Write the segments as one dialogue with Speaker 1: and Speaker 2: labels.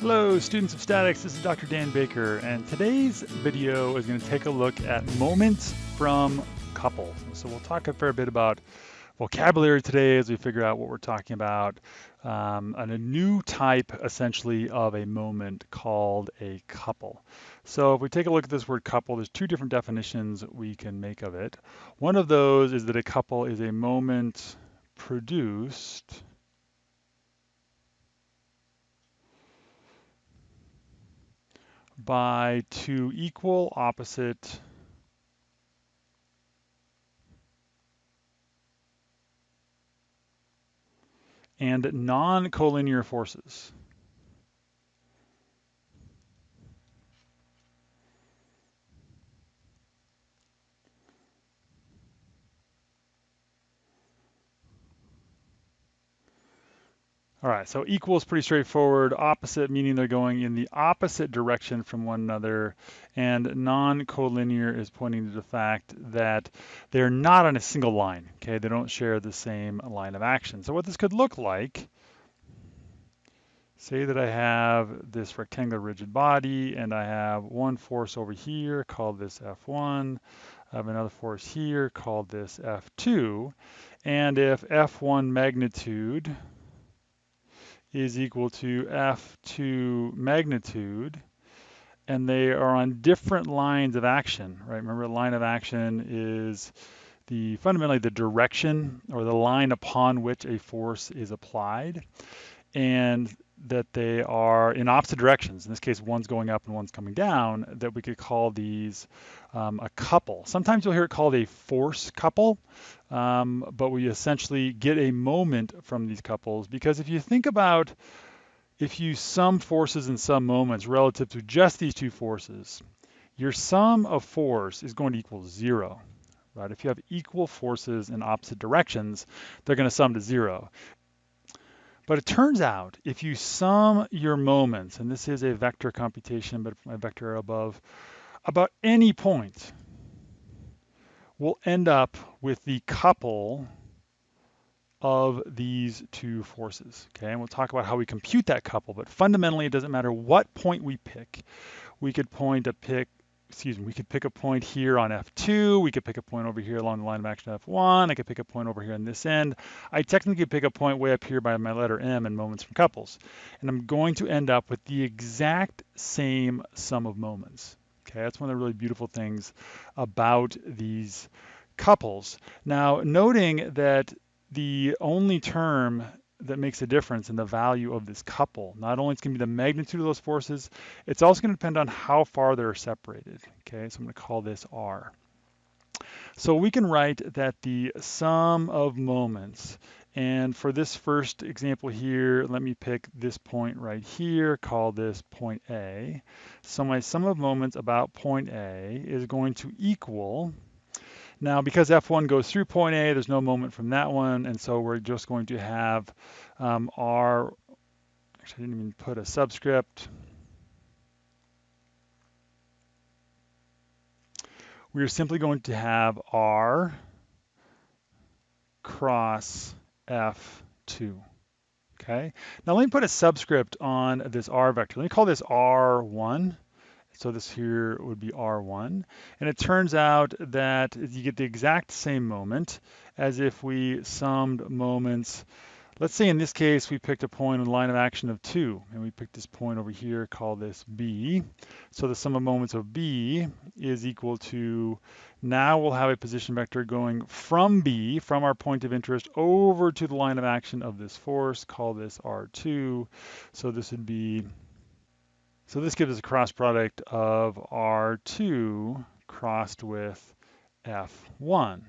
Speaker 1: Hello students of statics, this is Dr. Dan Baker and today's video is going to take a look at moments from couples. So we'll talk a fair bit about vocabulary today as we figure out what we're talking about um, and a new type essentially of a moment called a couple. So if we take a look at this word couple, there's two different definitions we can make of it. One of those is that a couple is a moment produced by two equal opposite and non-collinear forces. All right, so equal is pretty straightforward. Opposite meaning they're going in the opposite direction from one another. And non-collinear is pointing to the fact that they're not on a single line, okay? They don't share the same line of action. So what this could look like, say that I have this rectangular rigid body and I have one force over here, call this F1. I have another force here, called this F2. And if F1 magnitude is equal to F2 magnitude, and they are on different lines of action, right? Remember, line of action is the fundamentally the direction or the line upon which a force is applied, and that they are in opposite directions. In this case, one's going up and one's coming down. That we could call these um, a couple. Sometimes you'll hear it called a force couple, um, but we essentially get a moment from these couples because if you think about if you sum forces in some moments relative to just these two forces, your sum of force is going to equal zero. Right? If you have equal forces in opposite directions, they're going to sum to zero. But it turns out if you sum your moments, and this is a vector computation, but my vector above, about any point, we'll end up with the couple of these two forces, okay? And we'll talk about how we compute that couple, but fundamentally it doesn't matter what point we pick. We could point a pick, excuse me, we could pick a point here on F2, we could pick a point over here along the line of action F1, I could pick a point over here on this end. I technically could pick a point way up here by my letter M in moments from couples. And I'm going to end up with the exact same sum of moments. Okay, that's one of the really beautiful things about these couples. Now, noting that the only term that makes a difference in the value of this couple. Not only it's going to be the magnitude of those forces, it's also going to depend on how far they're separated. Okay, so I'm going to call this R. So we can write that the sum of moments, and for this first example here, let me pick this point right here, call this point A. So my sum of moments about point A is going to equal now, because F1 goes through point A, there's no moment from that one, and so we're just going to have um, our, actually I didn't even put a subscript. We're simply going to have R cross F2. Okay, now let me put a subscript on this R vector. Let me call this R1. So this here would be R1. And it turns out that you get the exact same moment as if we summed moments. Let's say in this case, we picked a point in line of action of two, and we picked this point over here, call this B. So the sum of moments of B is equal to, now we'll have a position vector going from B, from our point of interest, over to the line of action of this force, call this R2. So this would be so this gives us a cross product of R2 crossed with F1.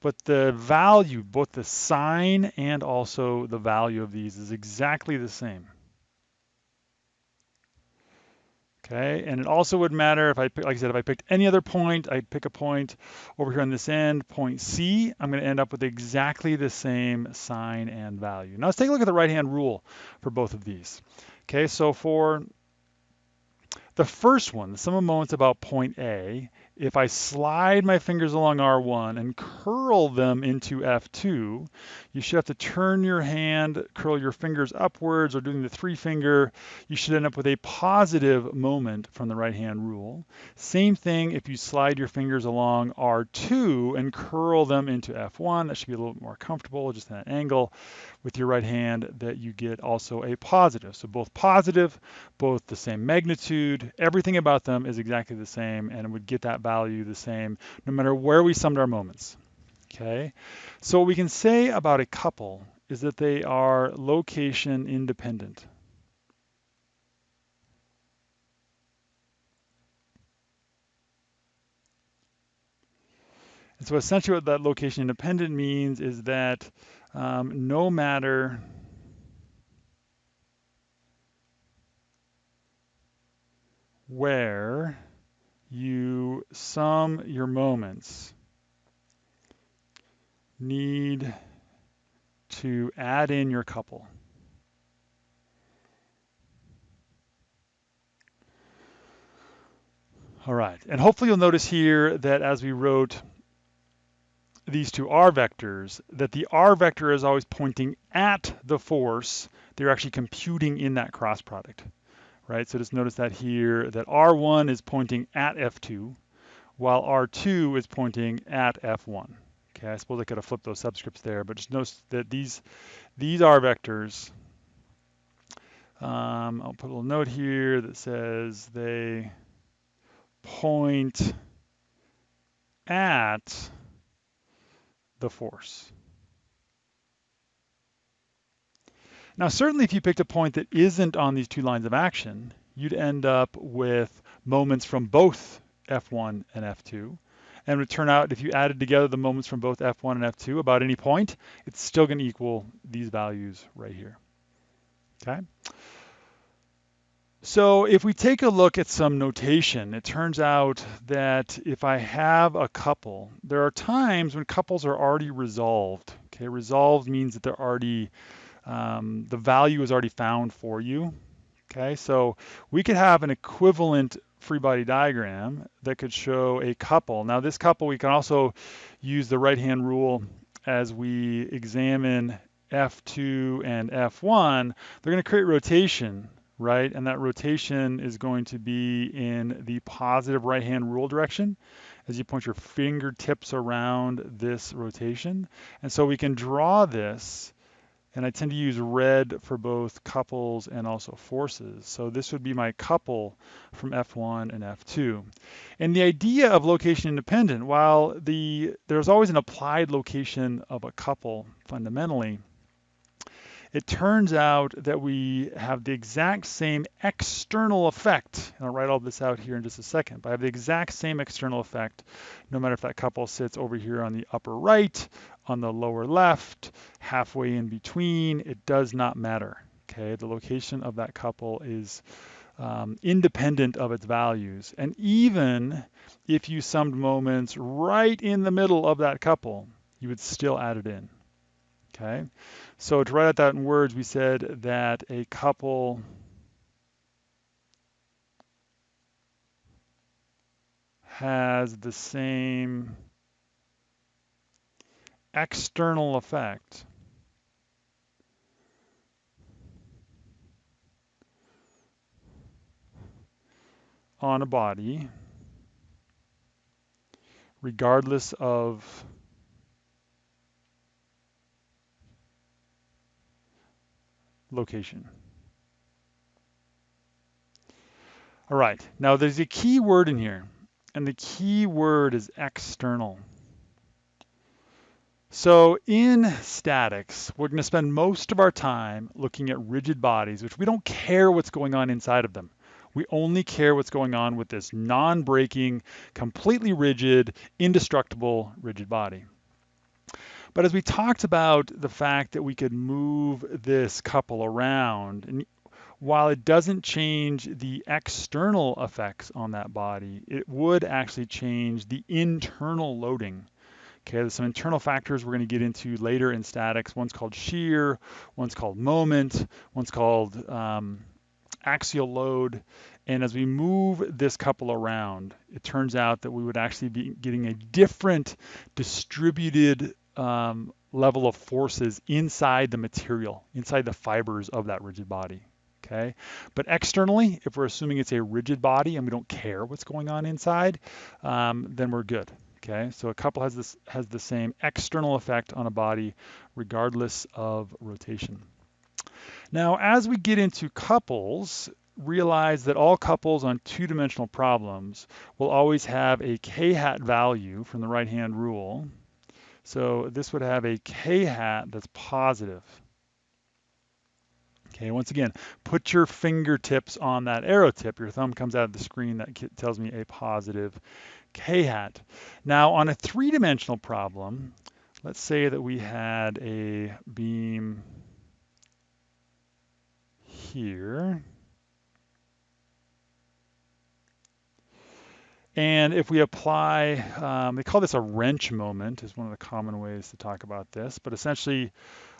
Speaker 1: But the value, both the sign and also the value of these is exactly the same. Okay, and it also would matter if I, like I said, if I picked any other point, I'd pick a point over here on this end, point C, I'm gonna end up with exactly the same sign and value. Now let's take a look at the right-hand rule for both of these. Okay, so for the first one, the sum of moments about point A, if I slide my fingers along R1 and curl them into F2, you should have to turn your hand, curl your fingers upwards or doing the three finger. You should end up with a positive moment from the right hand rule. Same thing if you slide your fingers along R2 and curl them into F1. That should be a little bit more comfortable, just at an angle with your right hand that you get also a positive. So both positive, both the same magnitude, everything about them is exactly the same and would get that value the same no matter where we summed our moments. Okay, so what we can say about a couple is that they are location independent. And so essentially what that location independent means is that um, no matter where you sum your moments, need to add in your couple. All right, and hopefully you'll notice here that as we wrote these two r vectors, that the r vector is always pointing at the force. They're actually computing in that cross product, right? So just notice that here, that r1 is pointing at f2, while r2 is pointing at f1. Okay, I suppose I could have flipped those subscripts there, but just notice that these, these r vectors, um, I'll put a little note here that says they point at the force. Now, certainly if you picked a point that isn't on these two lines of action, you'd end up with moments from both F1 and F2. And it would turn out if you added together the moments from both F1 and F2 about any point, it's still going to equal these values right here. Okay. So if we take a look at some notation, it turns out that if I have a couple, there are times when couples are already resolved. Okay, resolved means that they're already, um, the value is already found for you. Okay, so we could have an equivalent free body diagram that could show a couple. Now this couple, we can also use the right hand rule as we examine F2 and F1. They're going to create rotation right? And that rotation is going to be in the positive right-hand rule direction as you point your fingertips around this rotation. And so we can draw this, and I tend to use red for both couples and also forces. So this would be my couple from F1 and F2. And the idea of location independent, while the there's always an applied location of a couple fundamentally, it turns out that we have the exact same external effect. And I'll write all this out here in just a second, but I have the exact same external effect no matter if that couple sits over here on the upper right, on the lower left, halfway in between, it does not matter. Okay, the location of that couple is um, independent of its values. And even if you summed moments right in the middle of that couple, you would still add it in. Okay, so to write out that in words, we said that a couple has the same external effect on a body regardless of location. All right, now there's a key word in here, and the key word is external. So in statics, we're going to spend most of our time looking at rigid bodies, which we don't care what's going on inside of them. We only care what's going on with this non-breaking, completely rigid, indestructible rigid body. But as we talked about the fact that we could move this couple around, and while it doesn't change the external effects on that body, it would actually change the internal loading. Okay, there's some internal factors we're going to get into later in statics. One's called shear, one's called moment, one's called um, axial load. And as we move this couple around, it turns out that we would actually be getting a different distributed um, level of forces inside the material, inside the fibers of that rigid body. Okay, but externally, if we're assuming it's a rigid body and we don't care what's going on inside, um, then we're good. Okay, so a couple has this has the same external effect on a body regardless of rotation. Now, as we get into couples, realize that all couples on two-dimensional problems will always have a k-hat value from the right-hand rule. So this would have a k-hat that's positive. Okay, once again, put your fingertips on that arrow tip. Your thumb comes out of the screen. That tells me a positive k-hat. Now, on a three-dimensional problem, let's say that we had a beam here. And if we apply, um, they call this a wrench moment is one of the common ways to talk about this, but essentially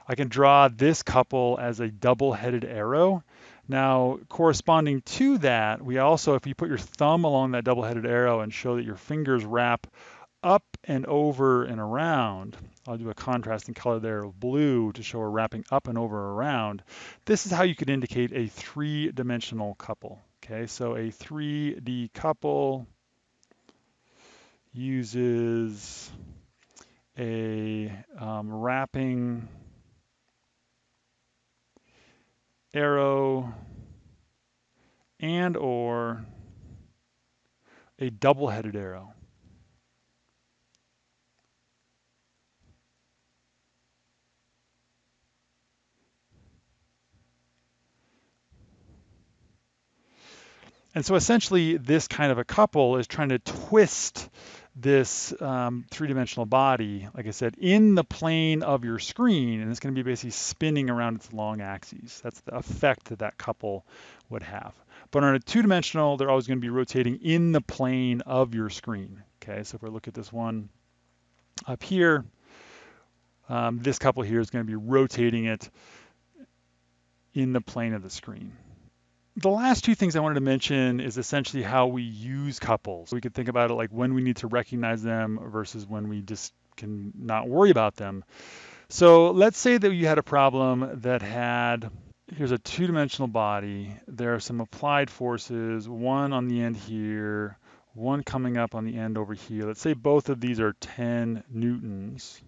Speaker 1: I can draw this couple as a double-headed arrow. Now, corresponding to that, we also, if you put your thumb along that double-headed arrow and show that your fingers wrap up and over and around, I'll do a contrasting color there of blue to show we're wrapping up and over around. This is how you could indicate a three-dimensional couple. Okay, so a 3D couple uses a um, wrapping arrow and or a double-headed arrow. And so essentially this kind of a couple is trying to twist this um, three-dimensional body, like I said, in the plane of your screen, and it's going to be basically spinning around its long axes. That's the effect that that couple would have. But on a two-dimensional, they're always going to be rotating in the plane of your screen. Okay, so if we look at this one up here, um, this couple here is going to be rotating it in the plane of the screen the last two things I wanted to mention is essentially how we use couples. We could think about it like when we need to recognize them versus when we just can not worry about them. So let's say that you had a problem that had, here's a two-dimensional body. There are some applied forces, one on the end here, one coming up on the end over here. Let's say both of these are 10 newtons.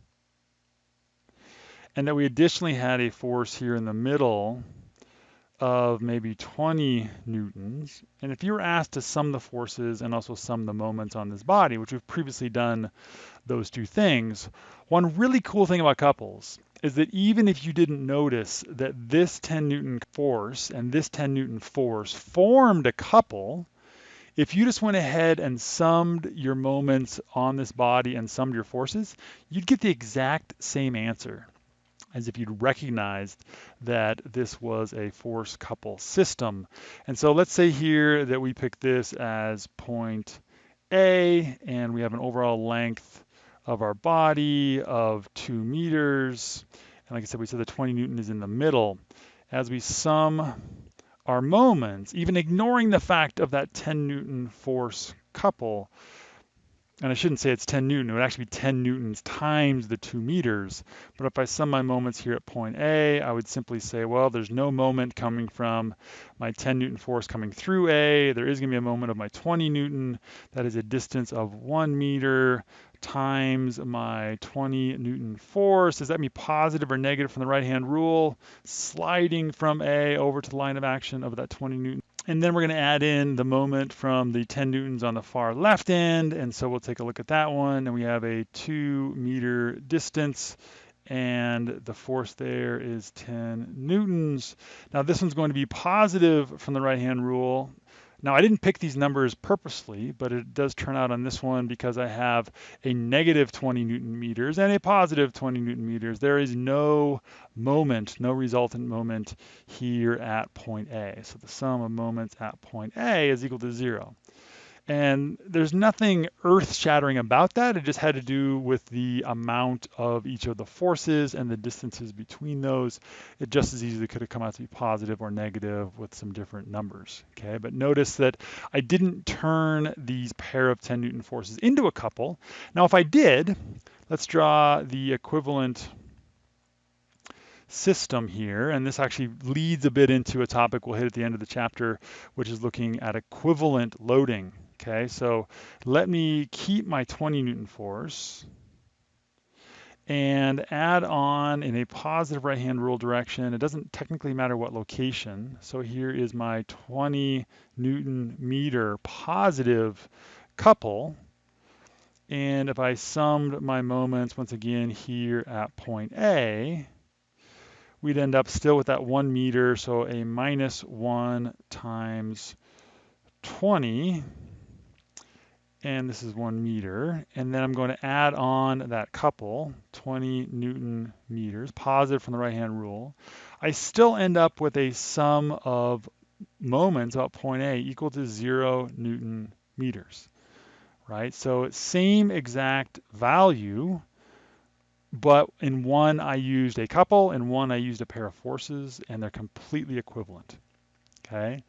Speaker 1: And that we additionally had a force here in the middle of maybe 20 newtons. And if you were asked to sum the forces and also sum the moments on this body, which we've previously done those two things, one really cool thing about couples is that even if you didn't notice that this 10 newton force and this 10 newton force formed a couple, if you just went ahead and summed your moments on this body and summed your forces, you'd get the exact same answer as if you'd recognized that this was a force couple system. And so let's say here that we pick this as point A, and we have an overall length of our body of two meters. And like I said, we said the 20 Newton is in the middle. As we sum our moments, even ignoring the fact of that 10 Newton force couple, and I shouldn't say it's 10 Newton, it would actually be 10 Newtons times the two meters. But if I sum my moments here at point A, I would simply say, well, there's no moment coming from my 10 Newton force coming through A. There is gonna be a moment of my 20 Newton. That is a distance of one meter times my 20 Newton force. Does that mean positive or negative from the right-hand rule? Sliding from A over to the line of action of that 20 Newton. And then we're going to add in the moment from the 10 newtons on the far left end. And so we'll take a look at that one. And we have a two meter distance and the force there is 10 newtons. Now this one's going to be positive from the right hand rule now I didn't pick these numbers purposely, but it does turn out on this one because I have a negative 20 Newton meters and a positive 20 Newton meters. There is no moment, no resultant moment here at point A. So the sum of moments at point A is equal to zero. And there's nothing earth shattering about that. It just had to do with the amount of each of the forces and the distances between those. It just as easily could have come out to be positive or negative with some different numbers. Okay, but notice that I didn't turn these pair of 10 Newton forces into a couple. Now, if I did, let's draw the equivalent system here, and this actually leads a bit into a topic we'll hit at the end of the chapter, which is looking at equivalent loading. Okay, so let me keep my 20 Newton force and add on in a positive right-hand rule direction. It doesn't technically matter what location. So here is my 20 Newton meter positive couple. And if I summed my moments once again here at point A, we'd end up still with that one meter, so a minus one times 20, and this is one meter. And then I'm going to add on that couple, 20 Newton meters, positive from the right-hand rule. I still end up with a sum of moments about point A equal to zero Newton meters, right? So same exact value, but in one I used a couple, in one I used a pair of forces, and they're completely equivalent, okay?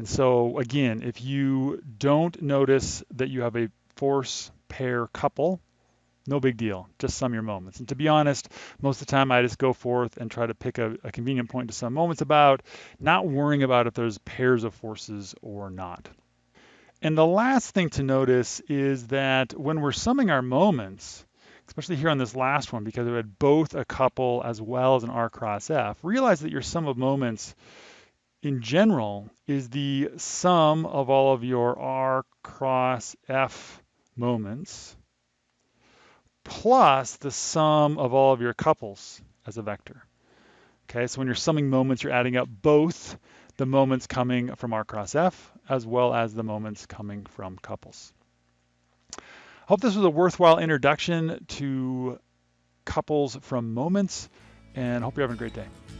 Speaker 1: And so again, if you don't notice that you have a force pair couple, no big deal, just sum your moments. And to be honest, most of the time I just go forth and try to pick a, a convenient point to sum moments about, not worrying about if there's pairs of forces or not. And the last thing to notice is that when we're summing our moments, especially here on this last one, because we had both a couple as well as an R cross F, realize that your sum of moments in general is the sum of all of your R cross F moments plus the sum of all of your couples as a vector. Okay, so when you're summing moments, you're adding up both the moments coming from R cross F as well as the moments coming from couples. Hope this was a worthwhile introduction to couples from moments and hope you're having a great day.